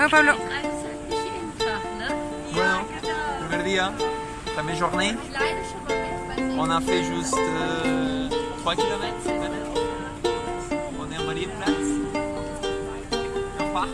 Ouais, Pablo. Bueno, primer día, première journée. On a fait juste euh, 3 km On est en Marienplatz. Et on part.